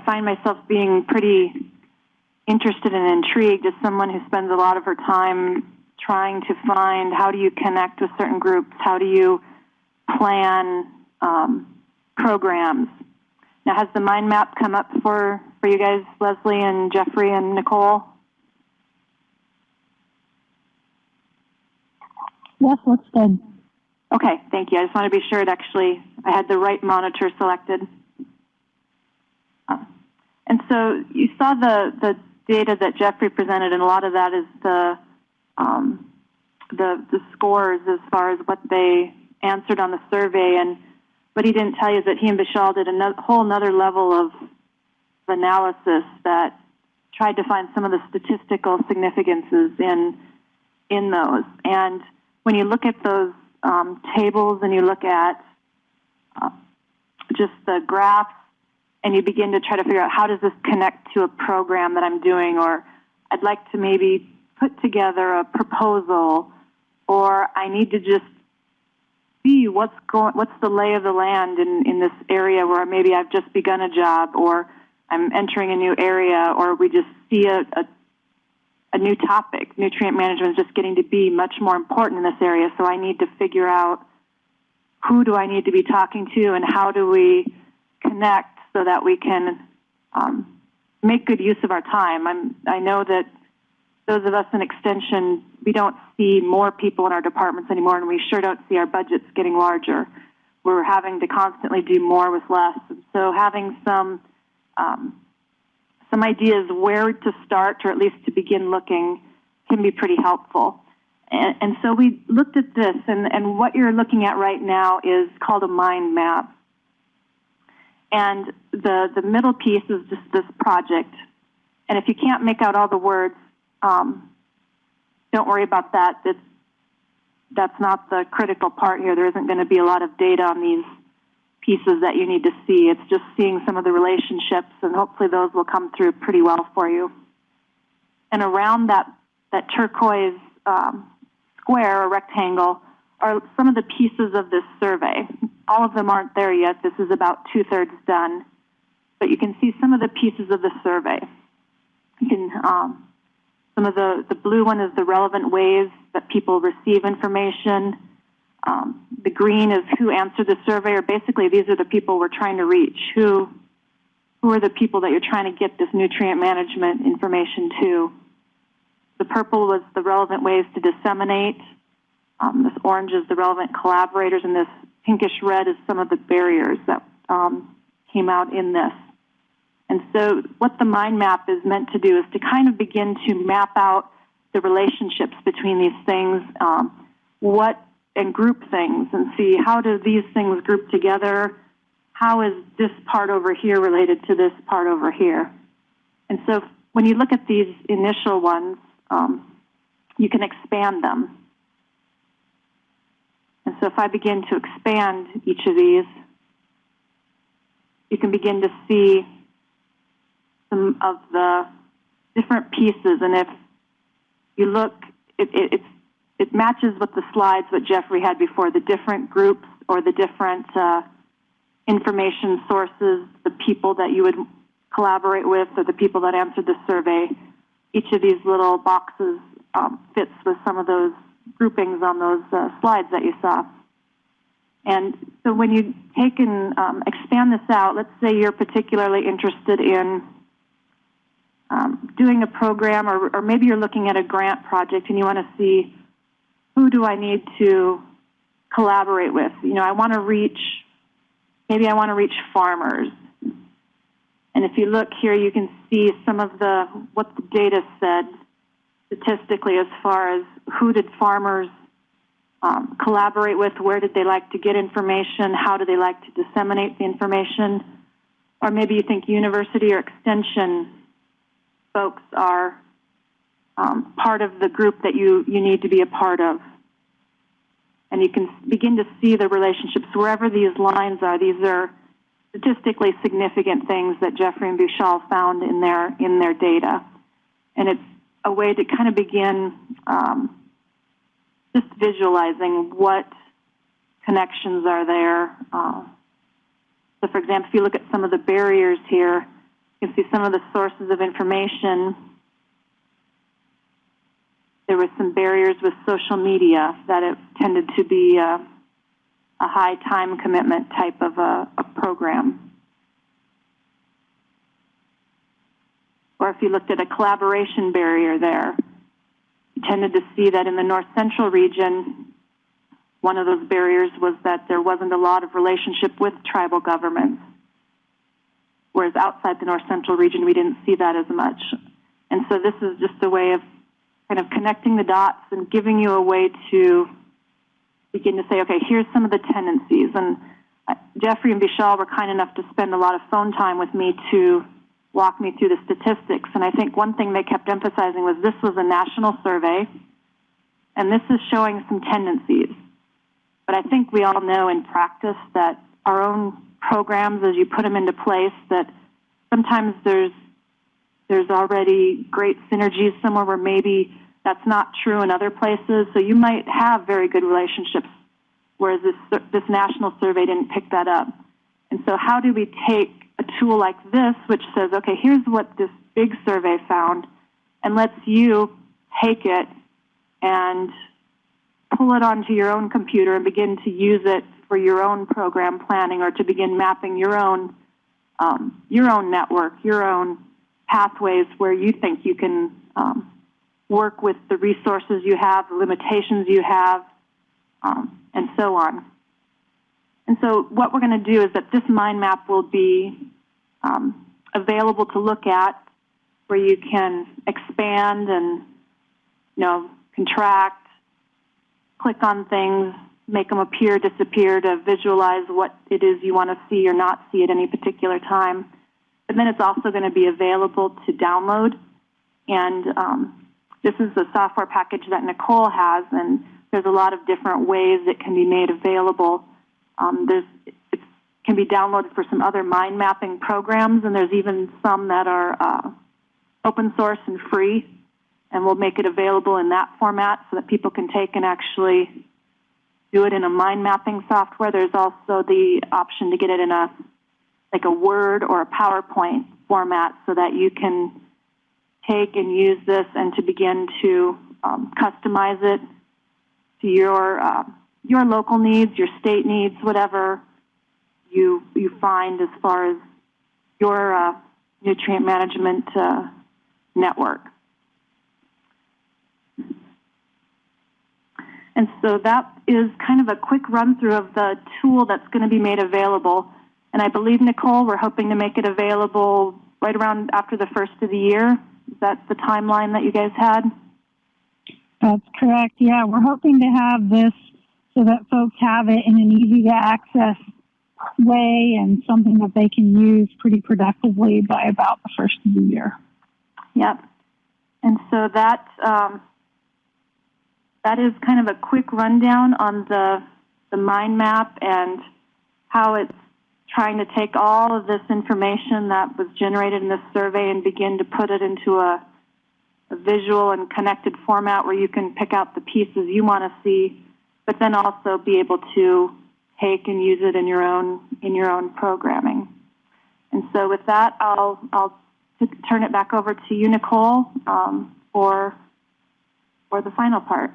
I find myself being pretty interested and intrigued as someone who spends a lot of her time trying to find how do you connect with certain groups, how do you plan um, programs. Now, has the mind map come up for, for you guys, Leslie and Jeffrey and Nicole? Yes, looks good. Okay, thank you. I just want to be sure it actually, I had the right monitor selected. And so you saw the, the data that Jeffrey presented, and a lot of that is the, um, the, the scores as far as what they answered on the survey. And what he didn't tell you is that he and Vishal did a whole another level of analysis that tried to find some of the statistical significances in, in those. And when you look at those um, tables and you look at uh, just the graphs and you begin to try to figure out how does this connect to a program that I'm doing or I'd like to maybe put together a proposal or I need to just see what's going what's the lay of the land in, in this area where maybe I've just begun a job or I'm entering a new area or we just see a, a a new topic. Nutrient management is just getting to be much more important in this area, so I need to figure out who do I need to be talking to and how do we connect so that we can um, make good use of our time. I'm, I know that those of us in extension, we don't see more people in our departments anymore, and we sure don't see our budgets getting larger. We're having to constantly do more with less. And so having some um, some ideas where to start or at least to begin looking can be pretty helpful. And, and so we looked at this, and, and what you're looking at right now is called a mind map. And the, the middle piece is just this project. And if you can't make out all the words, um, don't worry about that. It's, that's not the critical part here. There isn't going to be a lot of data on these pieces that you need to see. It's just seeing some of the relationships, and hopefully those will come through pretty well for you. And around that, that turquoise um, square or rectangle are some of the pieces of this survey. All of them aren't there yet. This is about two-thirds done. But you can see some of the pieces of the survey. You can, um, some of the, the blue one is the relevant ways that people receive information. Um, the green is who answered the survey, or basically these are the people we're trying to reach. Who, who are the people that you're trying to get this nutrient management information to? The purple was the relevant ways to disseminate. Um, this orange is the relevant collaborators, and this pinkish red is some of the barriers that um, came out in this. And so what the mind map is meant to do is to kind of begin to map out the relationships between these things, um, what and group things and see how do these things group together? How is this part over here related to this part over here? And so when you look at these initial ones, um, you can expand them. And so if I begin to expand each of these, you can begin to see some of the different pieces. And if you look, it, it, it matches with the slides that Jeffrey had before, the different groups or the different uh, information sources, the people that you would collaborate with or the people that answered the survey. Each of these little boxes um, fits with some of those groupings on those uh, slides that you saw. And so when you take and um, expand this out, let's say you're particularly interested in um, doing a program or, or maybe you're looking at a grant project and you want to see who do I need to collaborate with? You know, I want to reach, maybe I want to reach farmers. And if you look here, you can see some of the, what the data said statistically as far as who did farmers um, collaborate with, where did they like to get information, how do they like to disseminate the information, or maybe you think university or extension folks are um, part of the group that you, you need to be a part of. And you can begin to see the relationships wherever these lines are. These are statistically significant things that Jeffrey and Vishal found in their, in their data. And it's a way to kind of begin um, just visualizing what connections are there. Uh, so, for example, if you look at some of the barriers here, You can see some of the sources of information. There were some barriers with social media that it tended to be a, a high time commitment type of a, a program. Or if you looked at a collaboration barrier there, you tended to see that in the north central region, one of those barriers was that there wasn't a lot of relationship with tribal governments. Whereas outside the north central region, we didn't see that as much. And so this is just a way of kind of connecting the dots and giving you a way to begin to say, okay, here's some of the tendencies. And uh, Jeffrey and Vishal were kind enough to spend a lot of phone time with me to walk me through the statistics. And I think one thing they kept emphasizing was this was a national survey, and this is showing some tendencies. But I think we all know in practice that our own programs, as you put them into place, that sometimes there's there's already great synergies somewhere where maybe that's not true in other places. So you might have very good relationships, whereas this this national survey didn't pick that up. And so, how do we take tool like this, which says, okay, here's what this big survey found, and lets you take it and pull it onto your own computer and begin to use it for your own program planning or to begin mapping your own um, your own network, your own pathways where you think you can um, work with the resources you have, the limitations you have, um, and so on. And so what we're going to do is that this mind map will be um, available to look at where you can expand and, you know, contract, click on things, make them appear, disappear to visualize what it is you want to see or not see at any particular time. But then it's also going to be available to download. And um, this is the software package that Nicole has, and there's a lot of different ways it can be made available. Um, there's, can be downloaded for some other mind mapping programs, and there's even some that are uh, open source and free. And we'll make it available in that format so that people can take and actually do it in a mind mapping software. There's also the option to get it in a like a Word or a PowerPoint format so that you can take and use this and to begin to um, customize it to your uh, your local needs, your state needs, whatever you you find as far as your uh, nutrient management uh, network. And so that is kind of a quick run through of the tool that's going to be made available. And I believe, Nicole, we're hoping to make it available right around after the first of the year. Is that the timeline that you guys had? That's correct. Yeah, we're hoping to have this so that folks have it in an easy to access way and something that they can use pretty productively by about the first of the year. Yep. And so that um, that is kind of a quick rundown on the the mind map and how it's trying to take all of this information that was generated in this survey and begin to put it into a, a visual and connected format where you can pick out the pieces you want to see, but then also be able to take and use it in your own in your own programming. And so with that, I'll I'll turn it back over to you, Nicole, um, for for the final part.